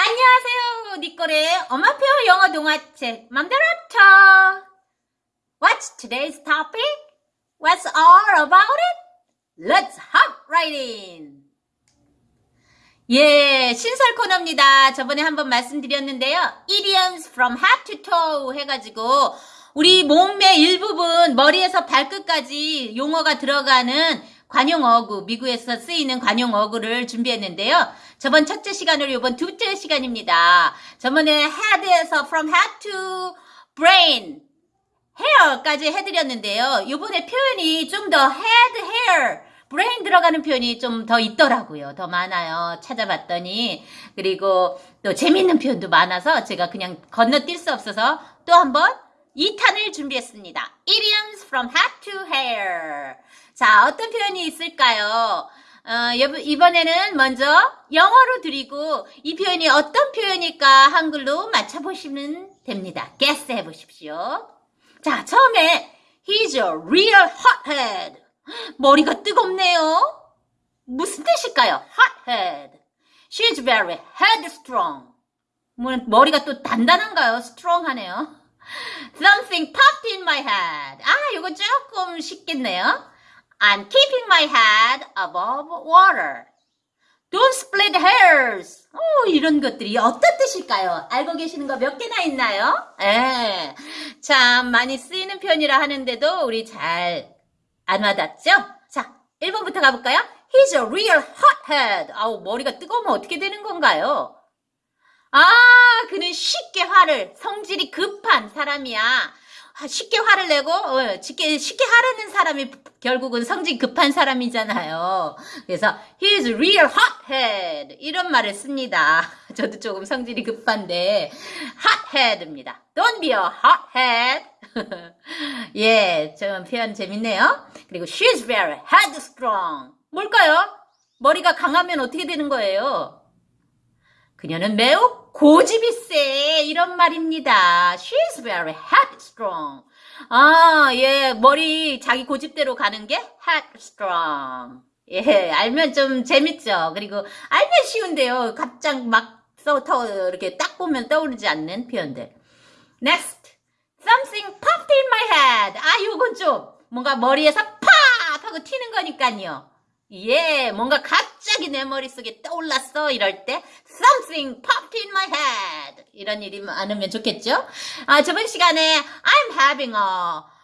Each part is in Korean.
안녕하세요. 니꼬의 엄마표 영어 동화책 맘대로 쳐. What's today's topic? What's all about it? Let's hop right in. 예, 신설 코너입니다. 저번에 한번 말씀드렸는데요. Idioms from head to toe 해가지고 우리 몸의 일부분 머리에서 발끝까지 용어가 들어가는 관용 어구, 미국에서 쓰이는 관용 어구를 준비했는데요. 저번 첫째 시간으로 이번 둘째 시간입니다. 저번에 head에서 from head to brain, hair까지 해드렸는데요. 이번에 표현이 좀 더 head, hair, brain 들어가는 표현이 좀 더 있더라고요. 더 많아요. 찾아봤더니. 그리고 또 재밌는 표현도 많아서 제가 그냥 건너뛸 수 없어서 또 한번 2탄을 준비했습니다. Idioms from head to hair. 자, 어떤 표현이 있을까요? 어, 이번에는 먼저 영어로 드리고 이 표현이 어떤 표현일까 한글로 맞춰보시면 됩니다. guess 해보십시오. 자, 처음에 He's a real hothead. 머리가 뜨겁네요. 무슨 뜻일까요? hothead. She's very headstrong. 머리가 또 단단한가요? strong하네요. Something popped in my head. 아, 이거 조금 쉽겠네요. I'm keeping my head above water. Don't split hairs. 오, 이런 것들이 어떤 뜻일까요? 알고 계시는 거 몇 개나 있나요? 예. 참 많이 쓰이는 편이라 하는데도 우리 잘 안 와닿죠? 자, 1번부터 가볼까요? He's a real hothead. 아우, 머리가 뜨거우면 어떻게 되는 건가요? 아, 그는 쉽게 화를, 성질이 급한 사람이야. 쉽게 화를 내고 어, 쉽게 쉽게 화내는 사람이 결국은 성질 급한 사람이잖아요. 그래서 he's real hothead 이런 말을 씁니다. 저도 조금 성질이 급한데 hothead입니다. Don't be a hothead. 예, 좀 표현 재밌네요. 그리고 she's very headstrong. 뭘까요? 머리가 강하면 어떻게 되는 거예요? 그녀는 매우 고집이 세 이런 말입니다. She's very headstrong. 아, 예, 머리 자기 고집대로 가는 게 headstrong. 예, 알면 좀 재밌죠. 그리고 알면 쉬운데요. 갑자기 막 써 터 이렇게 딱 보면 떠오르지 않는 표현들. Next, something popped in my head. 아, 요건 좀 뭔가 머리에서 팍 하고 튀는 거니까요. 예, 뭔가 갑자기 내 머릿속에 떠올랐어 이럴 때 something popped in my head 이런 일이 많으면 좋겠죠? 아, 저번 시간에 I'm having a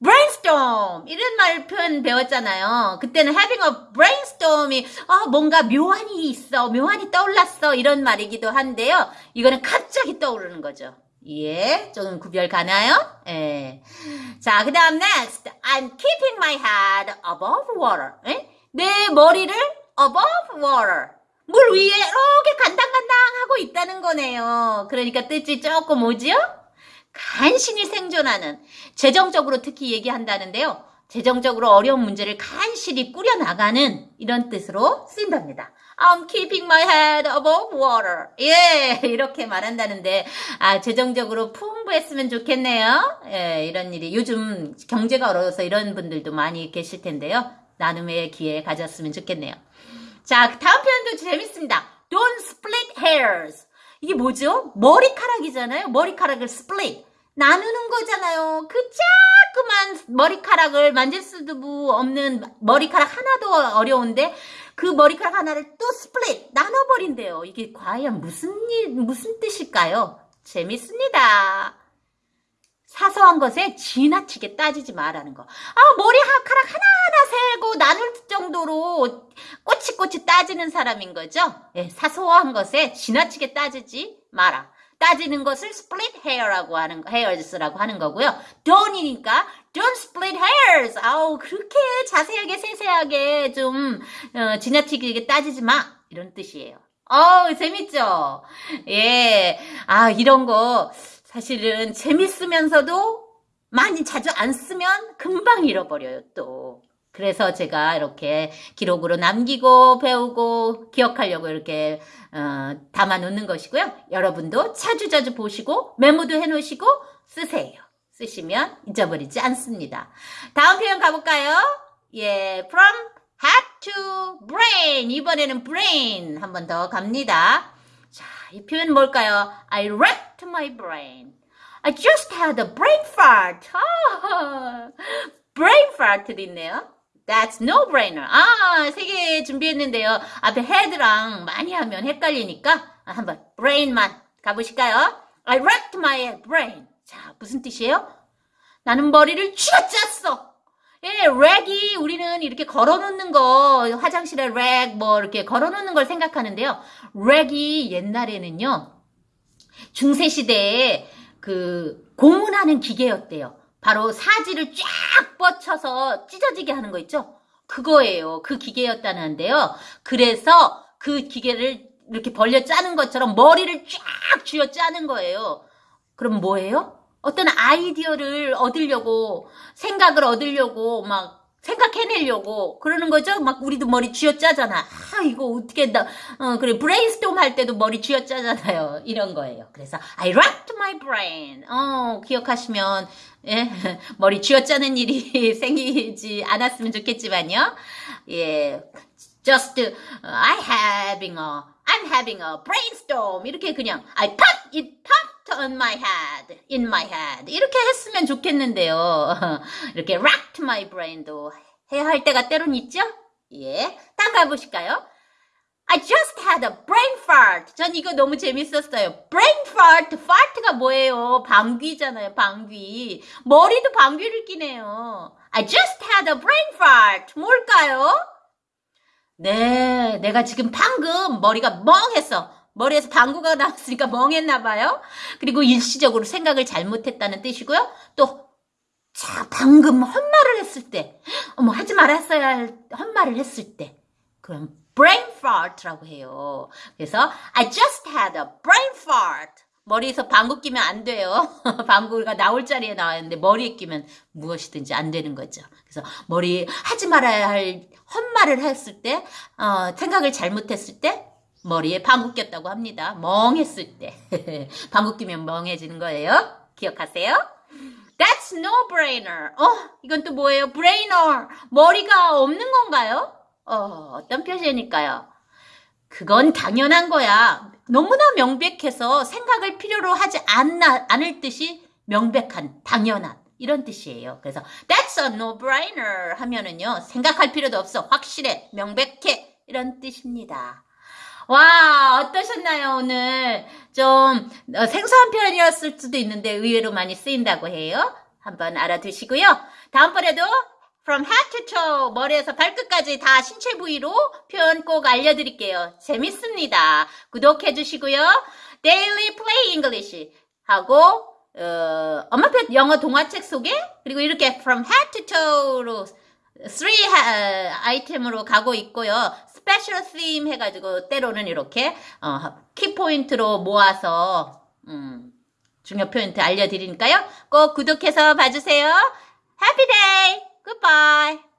brainstorm 이런 말 표현 배웠잖아요. 그때는 having a brainstorm이 아, 뭔가 묘한이 있어, 묘한이 떠올랐어 이런 말이기도 한데요. 이거는 갑자기 떠오르는 거죠. 예, 좀 구별 가나요? 예. 자, 그 다음 next. I'm keeping my head above water. 예? 내 머리를 above water. 물 위에 이렇게 간당간당 하고 있다는 거네요. 그러니까 뜻이 조금 오지요? 간신히 생존하는, 재정적으로 특히 얘기한다는데요. 재정적으로 어려운 문제를 간신히 꾸려나가는 이런 뜻으로 쓰인답니다. I'm keeping my head above water. 예, 이렇게 말한다는데, 아, 재정적으로 풍부했으면 좋겠네요. 예, 이런 일이. 요즘 경제가 어려워서 이런 분들도 많이 계실 텐데요. 나눔의 기회 가졌으면 좋겠네요. 자, 다음 표현도 재밌습니다. Don't split hairs. 이게 뭐죠? 머리카락이잖아요. 머리카락을 split. 나누는 거잖아요. 그 자꾸만 머리카락을 만질 수도 없는 머리카락 하나도 어려운데 그 머리카락 하나를 또 split 나눠버린대요. 이게 과연 무슨 일, 무슨 뜻일까요? 재밌습니다. 사소한 것에 지나치게 따지지 말라는 거. 아, 머리카락 하나하나 세고 나눌 정도로 꼬치꼬치 따지는 사람인 거죠. 예, 사소한 것에 지나치게 따지지 마라. 따지는 것을 split hair라고 하는 hairs라고 하는 거고요. don't이니까 don't split hairs. 아우 그렇게 자세하게 세세하게 좀 어, 지나치게 따지지 마 이런 뜻이에요. 어우 재밌죠? 예, 아 이런 거 사실은 재밌으면서도 많이 자주 안 쓰면 금방 잃어버려요, 또. 그래서 제가 이렇게 기록으로 남기고 배우고 기억하려고 이렇게 어, 담아 놓는 것이고요. 여러분도 자주자주 보시고 메모도 해 놓으시고 쓰세요. 쓰시면 잊어버리지 않습니다. 다음 표현 가볼까요? 예, from head to brain. 이번에는 brain 한 번 더 갑니다. 자, 이 표현 뭘까요? I wrecked my brain. I just had a brain fart. 아, brain fart도 있네요. That's no brainer. 아, 세 개 준비했는데요. 앞에 head랑 많이 하면 헷갈리니까 한번 brain만 가보실까요? I wrecked my brain. 자, 무슨 뜻이에요? 나는 머리를 쥐어짰어. 예, 렉이 우리는 이렇게 걸어놓는 거, 화장실에 렉, 뭐, 이렇게 걸어놓는 걸 생각하는데요. 렉이 옛날에는요, 중세시대에 그 고문하는 기계였대요. 바로 사지를 쫙 뻗쳐서 찢어지게 하는 거 있죠? 그거예요. 그 기계였다는데요. 그래서 그 기계를 이렇게 벌려 짜는 것처럼 머리를 쫙 쥐어 짜는 거예요. 그럼 뭐예요? 어떤 아이디어를 얻으려고, 생각을 얻으려고, 막, 생각해내려고, 그러는 거죠? 막, 우리도 머리 쥐어 짜잖아. 아, 이거 어떻게, 나, 어, 그래, brainstorm 할 때도 머리 쥐어 짜잖아요. 이런 거예요. 그래서, I racked my brain. 어, 기억하시면, 예, 머리 쥐어 짜는 일이 생기지 않았으면 좋겠지만요. 예, just, uh, I having a, I'm having a brainstorm. 이렇게 그냥, I pop, it popped on my head, in my head. 이렇게 했으면 좋겠는데요. 이렇게 racked my brain도 해야 할 때가 때론 있죠? 예. 딴 가보실까요? I just had a brain fart. 전 이거 너무 재밌었어요. brain fart. fart가 뭐예요? 방귀잖아요, 방귀. 머리도 방귀를 끼네요. I just had a brain fart. 뭘까요? 네, 내가 지금 방금 머리가 멍했어. 머리에서 방구가 나왔으니까 멍했나 봐요. 그리고 일시적으로 생각을 잘못했다는 뜻이고요. 또, 자, 방금 헛말을 했을 때, 어머, 하지 말았어야 할 헛말을 했을 때, 그럼 brain fart라고 해요. 그래서 I just had a brain fart. 머리에서 방구 끼면 안 돼요. 방구가 나올 자리에 나왔는데 머리에 끼면 무엇이든지 안 되는 거죠. 그래서 머리 하지 말아야 할 헛말을 했을 때, 어, 생각을 잘못했을 때 머리에 방구 꼈다고 합니다. 멍했을 때. 방구 끼면 멍해지는 거예요. 기억하세요? That's no brainer. 어, 이건 또 뭐예요? brainer. 머리가 없는 건가요? 어, 어떤 표현일까요? 그건 당연한 거야. 너무나 명백해서 생각을 필요로 하지 않나, 않을 듯이 명백한, 당연한. 이런 뜻이에요. 그래서 that's a no-brainer 하면은요. 생각할 필요도 없어. 확실해. 명백해. 이런 뜻입니다. 와, 어떠셨나요, 오늘? 좀 어, 생소한 표현이었을 수도 있는데 의외로 많이 쓰인다고 해요. 한번 알아두시고요. 다음번에도 from head to toe, 머리에서 발끝까지 다 신체 부위로 표현 꼭 알려드릴게요. 재밌습니다. 구독해주시고요. Daily Play English 하고 어, 엄마표 영어 동화책 소개 그리고 이렇게 from head to toe로 3 아이템으로 가고 있고요. special theme 해가지고 때로는 이렇게 어, 키포인트로 모아서 음, 중요 포인트 알려드리니까요. 꼭 구독해서 봐주세요. Happy day! Goodbye!